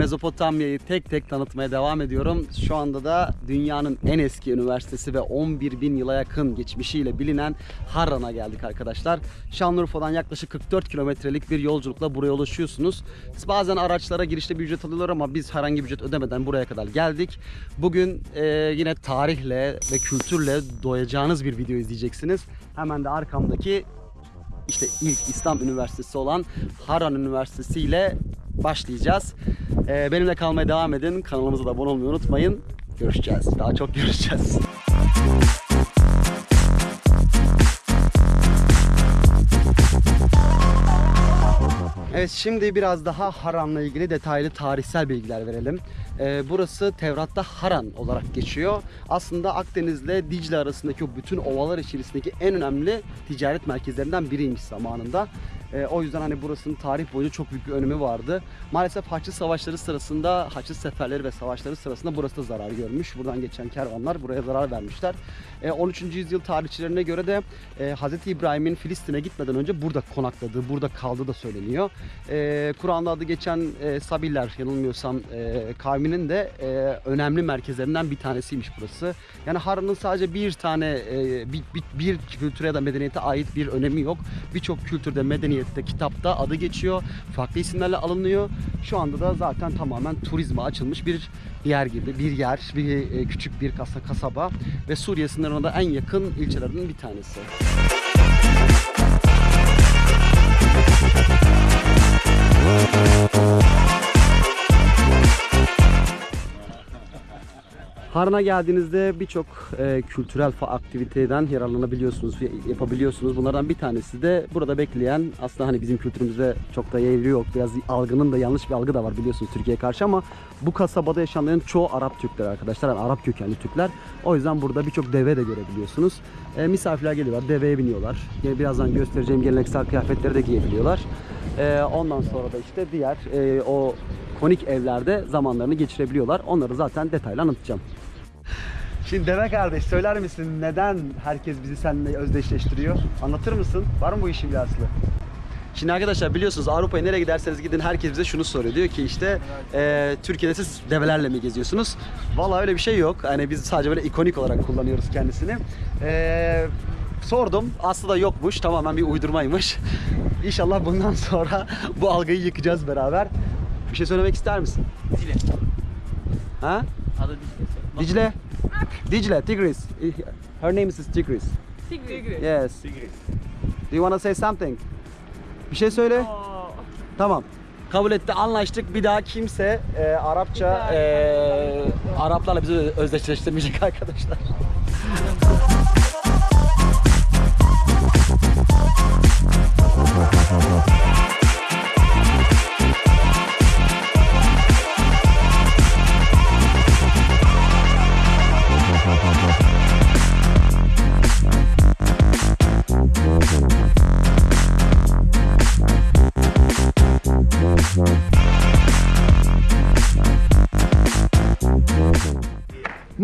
Mezopotamya'yı tek tek tanıtmaya devam ediyorum. Şu anda da dünyanın en eski üniversitesi ve 11 bin yıla yakın geçmişiyle bilinen Harran'a geldik arkadaşlar. Şanlıurfa'dan yaklaşık 44 kilometrelik bir yolculukla buraya ulaşıyorsunuz. Bazen araçlara girişte bir ücret alıyorlar ama biz herhangi bir ücret ödemeden buraya kadar geldik. Bugün e, yine tarihle ve kültürle doyacağınız bir video izleyeceksiniz. Hemen de arkamdaki işte ilk İslam Üniversitesi olan Harran Üniversitesi ile başlayacağız. Ee, benimle kalmaya devam edin. Kanalımıza da abone olmayı unutmayın. Görüşeceğiz. Daha çok görüşeceğiz. Evet şimdi biraz daha Haran'la ilgili detaylı tarihsel bilgiler verelim. Ee, burası Tevrat'ta Haran olarak geçiyor. Aslında Akdeniz'le Dicle arasındaki o bütün ovalar içerisindeki en önemli ticaret merkezlerinden biriymiş zamanında. Ee, o yüzden hani burasının tarih boyunca çok büyük bir önemi vardı. Maalesef Haçlı Savaşları sırasında, Haçlı seferleri ve savaşları sırasında burası da zarar görmüş. Buradan geçen kervanlar buraya zarar vermişler. Ee, 13. yüzyıl tarihçilerine göre de e, Hz. İbrahim'in Filistin'e gitmeden önce burada konakladığı, burada kaldığı da söyleniyor. Ee, Kur'an'da adı geçen e, Sabiller yanılmıyorsam e, kavminin de e, önemli merkezlerinden bir tanesiymiş burası. Yani Harran'ın sadece bir tane e, bir, bir, bir kültüre ya da medeniyete ait bir önemi yok. Birçok kültürde, medeniyette, kitapta adı geçiyor. Farklı isimlerle alınıyor. Şu anda da zaten tamamen turizme açılmış bir yer gibi. Bir yer, bir e, küçük bir kasa, kasaba ve Suriye sınırına da en yakın ilçelerden bir tanesi. Harran'a geldiğinizde birçok e, kültürel aktiviteden yararlanabiliyorsunuz, yapabiliyorsunuz. Bunlardan bir tanesi de burada bekleyen aslında hani bizim kültürümüzde çok da yeri yok. Biraz algının da yanlış bir algı da var biliyorsunuz Türkiye'ye karşı ama bu kasabada yaşayanların çoğu Arap Türkler arkadaşlar. Yani Arap kökenli Türkler. O yüzden burada birçok deve de görebiliyorsunuz. E, misafirler geliyorlar, deveye biniyorlar. Yine birazdan göstereceğim geleneksel kıyafetleri de giyebiliyorlar. E, ondan sonra da işte diğer e, o konik evlerde zamanlarını geçirebiliyorlar. Onları zaten detaylı anlatacağım. Şimdi deve kardeş söyler misin neden herkes bizi seninle özdeşleştiriyor? Anlatır mısın? Var mı bu işin bir aslı? Şimdi arkadaşlar biliyorsunuz Avrupa'ya nereye giderseniz gidin herkes bize şunu soruyor. Diyor ki işte e, Türkiye'de siz develerle mi geziyorsunuz? Vallahi öyle bir şey yok. Hani biz sadece böyle ikonik olarak kullanıyoruz kendisini. E, sordum. Aslında yokmuş. Tamamen bir uydurmaymış. İnşallah bundan sonra bu algıyı yıkacağız beraber. Bir şey söylemek ister misin? Dicle. Ha? Adı Dicle. Dicle. Dicle, Tigris. Her name is Tigris. Tigre. Yes. Do you wanna say something? Bir şey söyle. Tamam. Kabul etti, anlaştık. Bir daha kimse e, Arapça, e, Araplarla bizi özdeşleştirmeyecek arkadaşlar.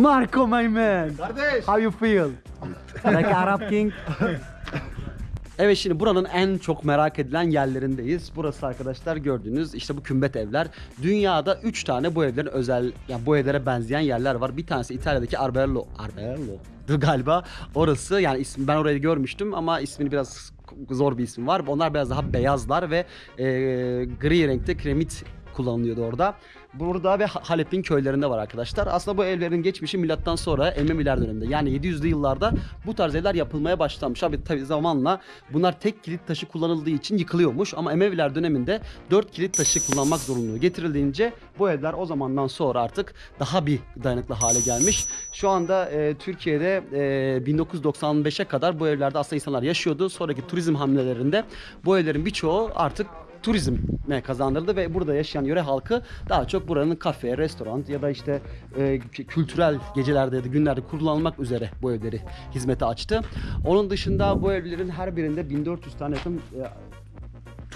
Marco my man. Kardeş. How you feel? like Arab King? Evet şimdi buranın en çok merak edilen yerlerindeyiz. Burası arkadaşlar gördüğünüz işte bu kümbet evler. Dünyada 3 tane bu evlerin özel yani bu evlere benzeyen yerler var. Bir tanesi İtalya'daki Arbello. Arbello galiba. Orası yani ismi ben orayı görmüştüm ama ismini biraz zor bir isim var. Onlar biraz daha beyazlar ve e, gri renkte kremit kullanılıyordu orada. Burada ve Ha- Halep'in köylerinde var arkadaşlar. Aslında bu evlerin geçmişi milattan sonra Emeviler döneminde. Yani 700'lü yıllarda bu tarz evler yapılmaya başlanmış. Abi tabi zamanla bunlar tek kilit taşı kullanıldığı için yıkılıyormuş. Ama Emeviler döneminde 4 kilit taşı kullanmak zorunluluğu getirildiğince bu evler o zamandan sonra artık daha bir dayanıklı hale gelmiş. Şu anda e, Türkiye'de e, 1995'e kadar bu evlerde aslında insanlar yaşıyordu. Sonraki turizm hamlelerinde bu evlerin birçoğu artık turizme kazandırdı ve burada yaşayan yöre halkı daha çok buranın kafe, restoran ya da işte e, kü- kültürel gecelerde ya da günlerde kullanılmak üzere bu evleri hizmete açtı. Onun dışında bu evlerin her birinde 1400 tane yakın e,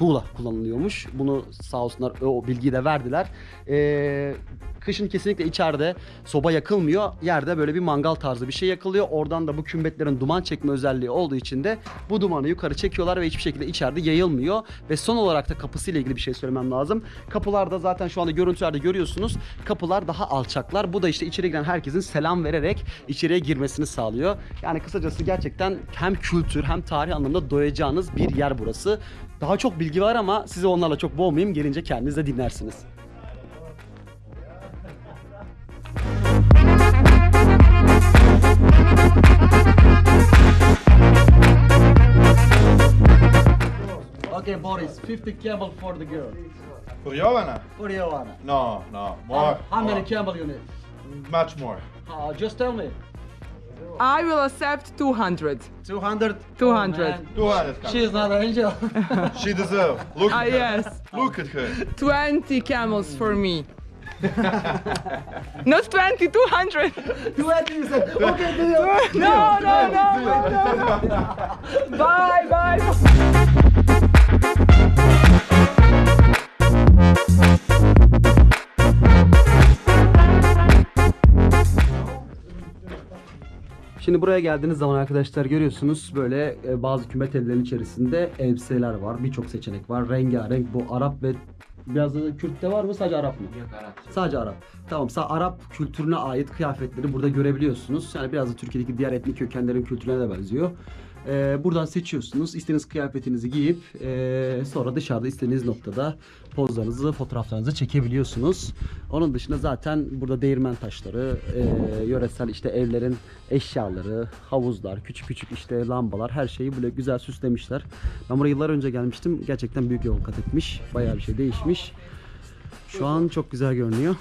tuğla kullanılıyormuş. Bunu sağ olsunlar o bilgiyi de verdiler. E, Kışın kesinlikle içeride soba yakılmıyor. Yerde böyle bir mangal tarzı bir şey yakılıyor. Oradan da bu kümbetlerin duman çekme özelliği olduğu için de bu dumanı yukarı çekiyorlar ve hiçbir şekilde içeride yayılmıyor. Ve son olarak da kapısıyla ilgili bir şey söylemem lazım. Kapılarda zaten şu anda görüntülerde görüyorsunuz. Kapılar daha alçaklar. Bu da işte içeri giren herkesin selam vererek içeriye girmesini sağlıyor. Yani kısacası gerçekten hem kültür hem tarih anlamında doyacağınız bir yer burası. Daha çok bilgi var ama sizi onlarla çok boğmayayım. Gelince kendiniz de dinlersiniz. Okay Boris, 50 camel for the girl. För Johanna? For Joanna. No, no. More. How many more. camel you need? Much more. Uh, just tell me. I will accept 200. 200? 200. 200 camels. She's not an angel. She deserves. Look Ah, at her. yes. Look at her. 20 camels for me. Not 20, 200. 20 you said. Okay, deal. No, no, no, no, no. Bye, bye. Şimdi buraya geldiğiniz zaman arkadaşlar görüyorsunuz böyle e, bazı kümet evlerinin içerisinde elbiseler var. Birçok seçenek var. Rengarenk bu Arap ve biraz da Kürt'te var mı sadece Arap mı? Yok Arap. Sadece Arap. Tamam sa Arap kültürüne ait kıyafetleri burada görebiliyorsunuz. Yani biraz da Türkiye'deki diğer etnik kökenlerin kültürüne de benziyor. Ee, buradan seçiyorsunuz. İstediğiniz kıyafetinizi giyip ee, sonra dışarıda istediğiniz noktada pozlarınızı, fotoğraflarınızı çekebiliyorsunuz. Onun dışında zaten burada değirmen taşları, ee, yöresel işte evlerin eşyaları, havuzlar, küçük küçük işte lambalar her şeyi böyle güzel süslemişler. Ben buraya yıllar önce gelmiştim. Gerçekten büyük yol kat etmiş. Bayağı bir şey değişmiş. Şu an çok güzel görünüyor.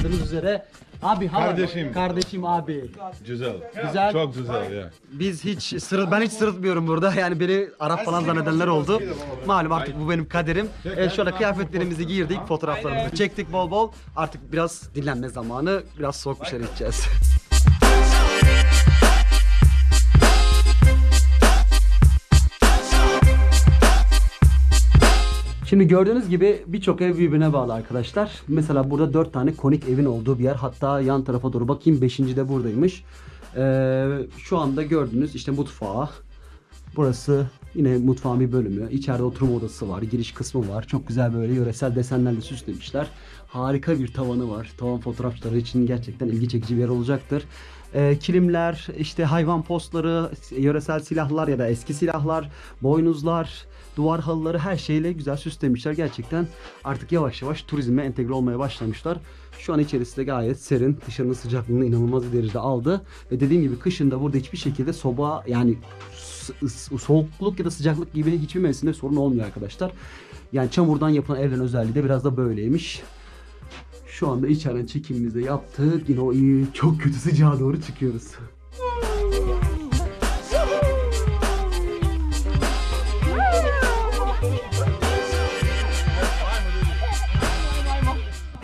Anladığınız üzere abi hala- Kardeşim. kardeşim abi. Güzel. Güzel. Çok güzel ya. Biz hiç sırı ben hiç sırıtmıyorum burada. Yani beni Arap falan zannedenler oldu. Malum artık bu benim kaderim. Evet anda kıyafetlerimizi giyirdik, fotoğraflarımızı çektik bol bol. Artık biraz dinlenme zamanı. Biraz soğuk bir şeyler içeceğiz. Şimdi gördüğünüz gibi birçok ev birbirine bağlı arkadaşlar. Mesela burada dört tane konik evin olduğu bir yer. Hatta yan tarafa doğru bakayım. Beşinci de buradaymış. Ee, şu anda gördüğünüz işte mutfağı. Burası yine mutfağın bir bölümü. İçeride oturma odası var. Giriş kısmı var. Çok güzel böyle yöresel desenlerle süslemişler. Harika bir tavanı var. Tavan fotoğrafçıları için gerçekten ilgi çekici bir yer olacaktır. Ee, kilimler, işte hayvan postları, yöresel silahlar ya da eski silahlar, boynuzlar, duvar halıları her şeyle güzel süslemişler. Gerçekten artık yavaş yavaş turizme entegre olmaya başlamışlar. Şu an içerisi de gayet serin. Dışarının sıcaklığını inanılmaz bir derecede aldı. Ve dediğim gibi kışında burada hiçbir şekilde soba yani soğukluk ya da sıcaklık gibi hiçbir mevsimde sorun olmuyor arkadaşlar. Yani çamurdan yapılan evlerin özelliği de biraz da böyleymiş. Şu anda içeriden çekimimizi de yaptık. Yine o iyi, çok kötü sıcağa doğru çıkıyoruz.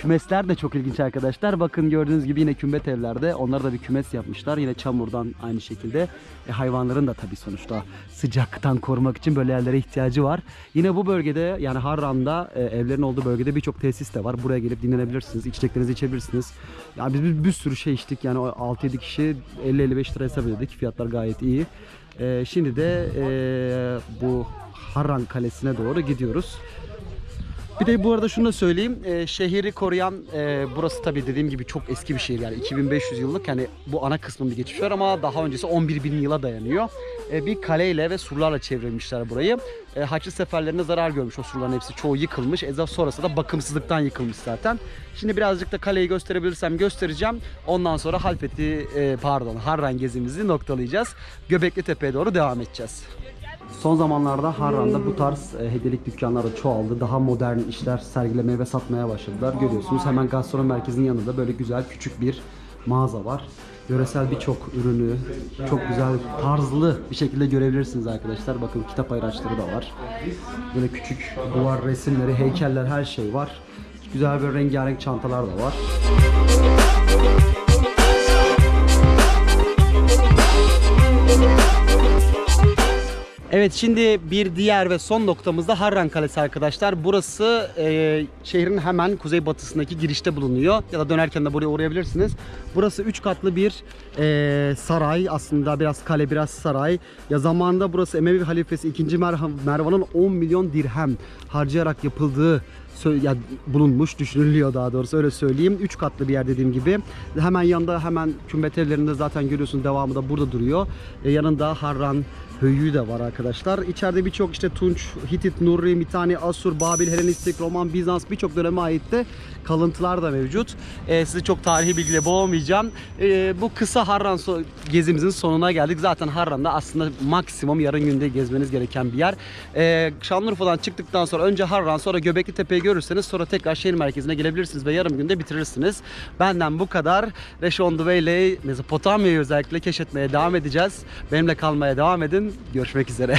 Kümesler de çok ilginç arkadaşlar. Bakın gördüğünüz gibi yine kümbet evlerde onlar da bir kümes yapmışlar. Yine çamurdan aynı şekilde. E, hayvanların da tabii sonuçta sıcaktan korumak için böyle yerlere ihtiyacı var. Yine bu bölgede yani Harran'da e, evlerin olduğu bölgede birçok tesis de var. Buraya gelip dinlenebilirsiniz. içeceklerinizi içebilirsiniz. Ya biz bir, bir sürü şey içtik. Yani o 6-7 kişi 50-55 lira hesap ödedik. Fiyatlar gayet iyi. E, şimdi de e, bu Harran Kalesi'ne doğru gidiyoruz. Bir de bu arada şunu da söyleyeyim. e, şehri koruyan e, burası tabii dediğim gibi çok eski bir şehir yani 2500 yıllık yani bu ana kısmın bir geçmiş var ama daha öncesi 11 bin yıla dayanıyor. E, bir kaleyle ve surlarla çevrilmişler burayı. E, Haçlı seferlerine zarar görmüş o surların hepsi. Çoğu yıkılmış. Ezaf sonrası da bakımsızlıktan yıkılmış zaten. Şimdi birazcık da kaleyi gösterebilirsem göstereceğim. Ondan sonra Halfeti e, pardon Harran gezimizi noktalayacağız. Göbekli Tepe'ye doğru devam edeceğiz. Son zamanlarda Harran'da bu tarz e, hediyelik dükkanları çoğaldı. Daha modern işler sergilemeye ve satmaya başladılar. Görüyorsunuz hemen gastronomi merkezinin yanında böyle güzel küçük bir mağaza var. Yöresel birçok ürünü çok güzel tarzlı bir şekilde görebilirsiniz arkadaşlar. Bakın kitap ayraçları da var. Böyle küçük duvar resimleri, heykeller her şey var. Güzel bir rengarenk çantalar da var. Evet şimdi bir diğer ve son noktamızda Harran Kalesi arkadaşlar. Burası e, şehrin hemen kuzeybatısındaki girişte bulunuyor. Ya da dönerken de buraya uğrayabilirsiniz. Burası 3 katlı bir e, saray aslında biraz kale biraz saray. Ya zamanında burası Emevi halifesi 2. Merha- Mervan'ın 10 milyon dirhem harcayarak yapıldığı ya bulunmuş düşünülüyor daha doğrusu öyle söyleyeyim. 3 katlı bir yer dediğim gibi. Hemen yanında hemen kümbet evlerinde zaten görüyorsunuz devamı da burada duruyor. E, yanında Harran höyüğü de var arkadaşlar. İçeride birçok işte Tunç, Hitit, Nurri, Mitani, Asur, Babil, Helenistik, Roman, Bizans birçok döneme ait de kalıntılar da mevcut. E, sizi çok tarihi bilgiyle boğmayacağım. E, bu kısa Harran so- gezimizin sonuna geldik. Zaten Harran'da aslında maksimum yarın günde gezmeniz gereken bir yer. E, Şanlıurfa'dan çıktıktan sonra önce Harran sonra Göbekli Tepe'yi görürseniz sonra tekrar şehir merkezine gelebilirsiniz ve yarım günde bitirirsiniz. Benden bu kadar. Reş on the Way ile Mezopotamya'yı özellikle keşfetmeye devam edeceğiz. Benimle kalmaya devam edin. Görüşmek üzere.